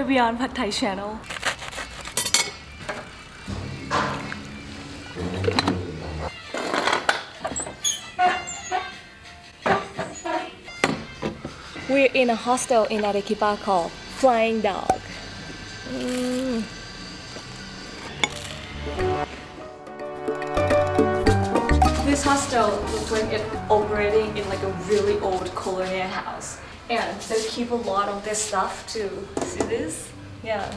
welcome to Way Beyond Pad Thai channel. We're in a hostel in Arequipa called Flying Dog. Mm. This hostel looks like it's operating in like a really old colonial house. And they keep a lot of this stuff too. See this? Yeah.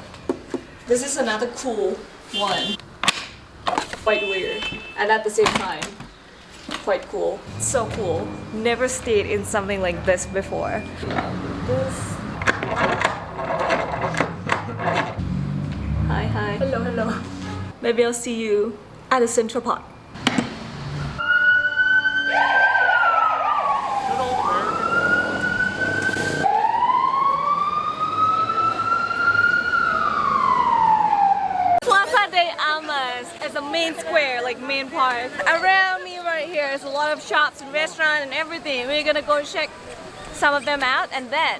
This is another cool one. Quite weird. And at the same time, quite cool. So cool. Never stayed in something like this before. This. Hi, hi. Hello, hello. Maybe I'll see you at the Central Park. Plaza de Armas is a main square, like main park. Around me right here is a lot of shops and restaurants and everything. We're gonna go check some of them out and then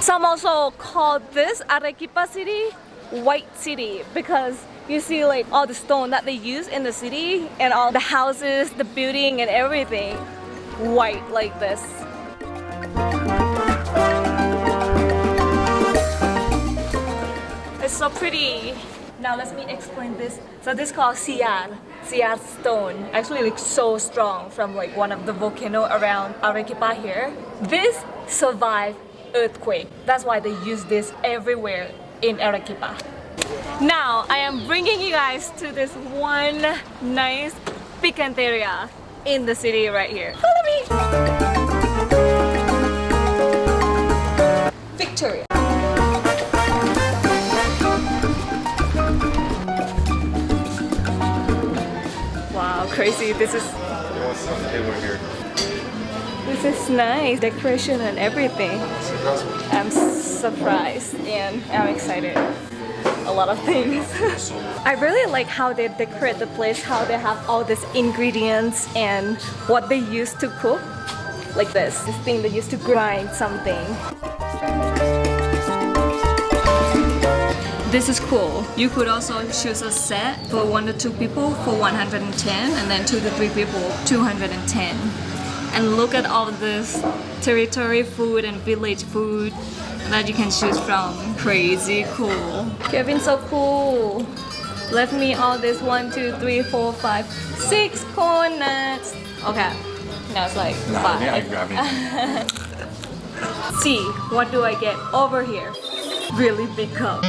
some also call this Arequipa city white city because you see like all the stone that they use in the city and all the houses, the building and everything white like this. So pretty. Now let me explain this. So this is called Sillar, Sillar stone. Actually looks so strong from like one of the volcano around Arequipa here. This survived earthquake. That's why they use this everywhere in Arequipa. Now I am bringing you guys to this one nice picanteria in the city right here. Follow me! Victoria. Crazy. This is this is nice. Decoration and everything. I'm surprised and I'm excited. A lot of things. I really like how they decorate the place, how they have all these ingredients and what they use to cook. Like this, this thing they used to grind something. This is cool. You could also choose a set for one to two people for 110 and then two to three people 210. And look at all this territory food and village food that you can choose from. Crazy cool. Kevin so cool. Left me all this one, two, three, four, five, six corn nuts. Okay. Now it's like Nah, yeah, I five. grab it. See, what do I get over here? Really big cup.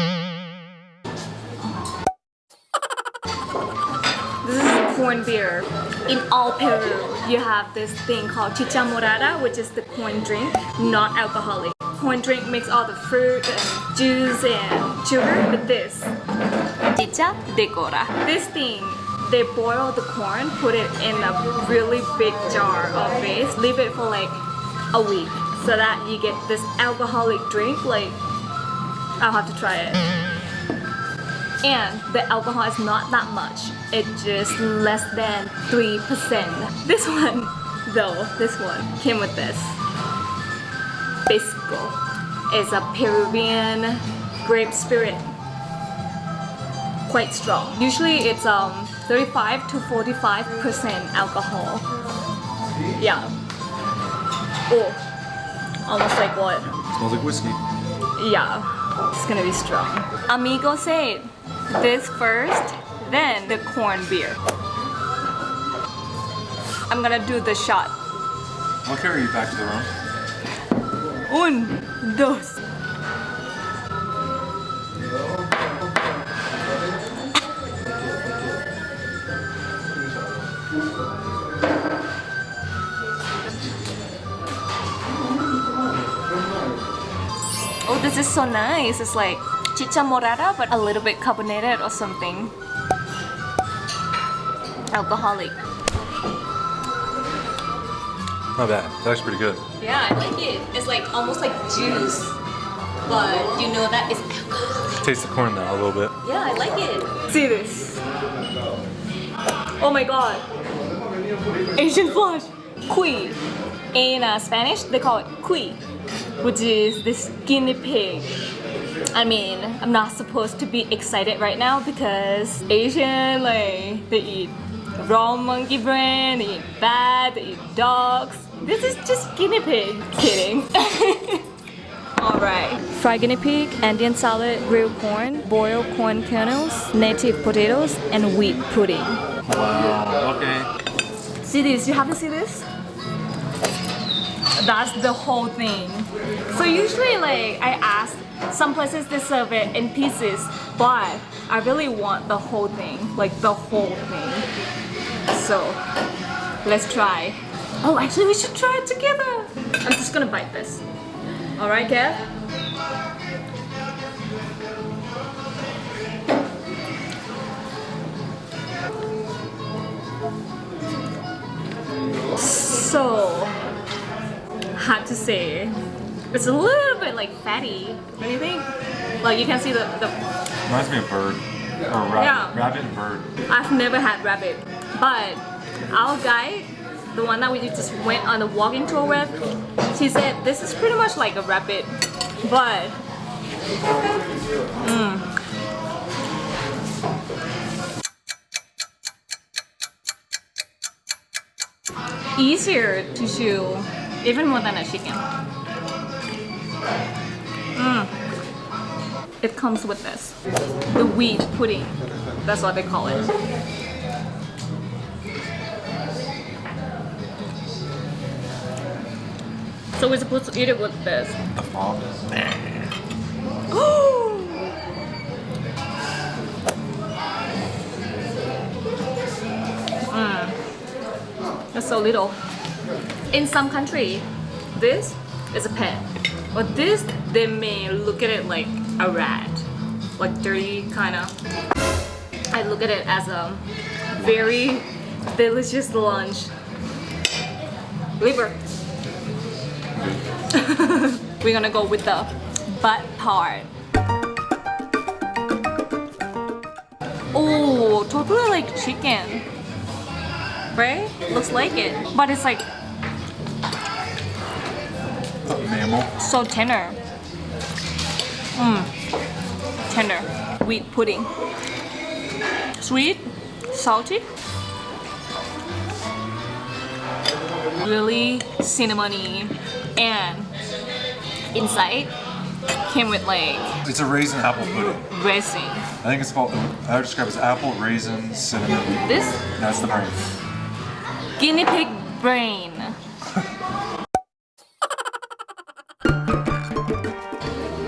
Corn beer. In all Peru, you have this thing called chicha morada, which is the corn drink, not alcoholic. Corn drink makes all the fruit and juice and sugar, but this, chicha de jora. This thing, they boil the corn, put it in a really big jar of base, leave it for like a week, so that you get this alcoholic drink. Like, I'll have to try it and the alcohol is not that much. It's just less than 3% this one though this one came with this. Pisco is a Peruvian grape spirit. Quite strong. Usually it's um 35 to 45% alcohol. Yeah. Oh almost like what? Smells like whiskey. yeah, it's gonna be strong. Amigo said this first, then the corn beer. I'm gonna do the shot. I'll carry you back to the room. Un, dos. Oh, this is so nice. It's like chicha morada, but a little bit carbonated or something. Alcoholic. Not bad. That's pretty good. Yeah, I like it. It's like almost like juice, but you know that it's alcoholic. Taste the corn now a little bit. Yeah, I like it. See this. Oh my god. Asian flush. Cuy. In uh, Spanish, they call it cuy. which is this guinea pig. I mean, I'm not supposed to be excited right now because Asian, like, they eat raw monkey brain, they eat bat, they eat dogs. This is just guinea pig. Kidding. Alright. Fried guinea pig, Andean salad, grilled corn, boiled corn kernels, native potatoes, and wheat pudding. Wow. Okay. See this? You have to see this? That's the whole thing. So usually like I ask some places they serve it in pieces, but I really want the whole thing, like the whole thing. So let's try. Oh, actually we should try it together. I'm just gonna bite this. All right, Kev? So, hard to say. It's a little bit like fatty. What do you think? Like you can see the, the Reminds me of bird. Or rabbit. Yeah. Rabbit and bird. I've never had rabbit, but our guide, the one that we just went on the walking tour with, she said this is pretty much like a rabbit, but mm. easier to chew, even more than a chicken. Mm. It comes with this, the wheat pudding. That's what they call it. So we're supposed to eat it with this. The fog. mm. That's so little. In some country, this is a pet. But this, they may look at it like a rat. Like dirty, kinda. I look at it as a very delicious lunch. Liver. We're gonna go with the butt part. Oh, totally like chicken. Right? Looks like it. But it's like mammal. so tender. Mmm. Tender. Wheat pudding. Sweet, salty. Really cinnamony and inside came with like It's a raisin apple pudding. raisin. I think it's called, I would describe it as apple, raisin, cinnamon. This That's the brain. guinea pig brain.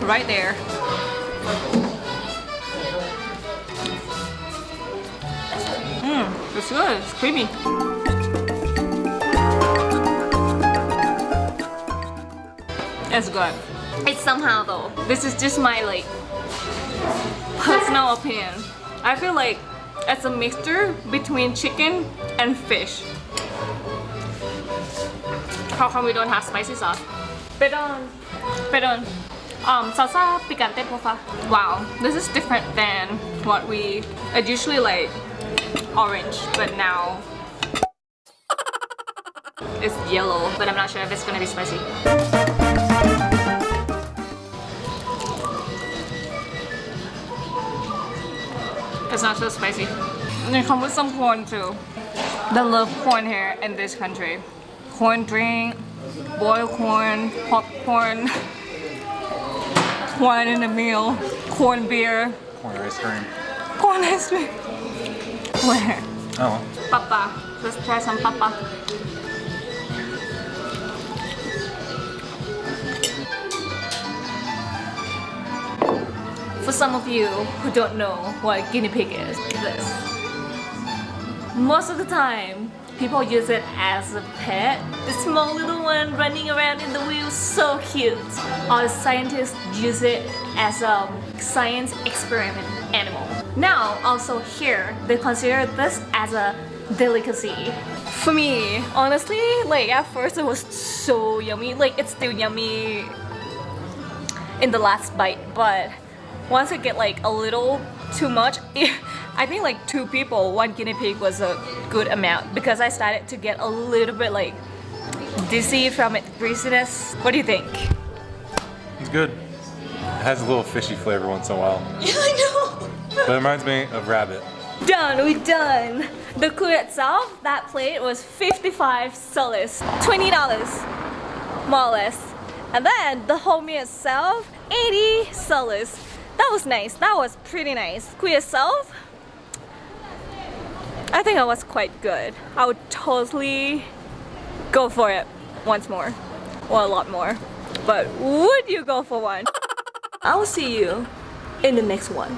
Right there. Mmm, it's good. It's creamy. It's good. It's somehow though. This is just my like personal opinion. I feel like it's a mixture between chicken and fish. How come we don't have spicy sauce? Perdón. Perdón. Um, salsa picante, porfa. Wow, this is different than what we I usually like orange, but now it's yellow, but I'm not sure if it's gonna be spicy. It's not so spicy. And it comes with some corn too. They love corn here in this country. Corn drink, boiled corn, popcorn, corn in a meal, corn beer, Corn ice cream. corn ice cream. Where? Oh, Papa. Let's try some papa. For some of you who don't know what guinea pig is, this. Most of the time, people use it as a pet. The small little one running around in the wheel, so cute. Or scientists use it as a science experiment animal. Now, also here, they consider this as a delicacy. For me, honestly, like at first it was so yummy. Like it's still yummy in the last bite, but once I get like a little too much, I think like two people, one guinea pig was a good amount because I started to get a little bit like dizzy from its greasiness. What do you think? It's good. It has a little fishy flavor once in a while. Yeah, I know. But it reminds me of rabbit. Done, we're done. The kuya itself, that plate was 55 soles, $20 more or less. And then the whole meal itself, 80 soles. That was nice, that was pretty nice. Kuya itself, I think it was quite good. I would totally go for it once more, or a lot more. But would you go for one? I will see you in the next one.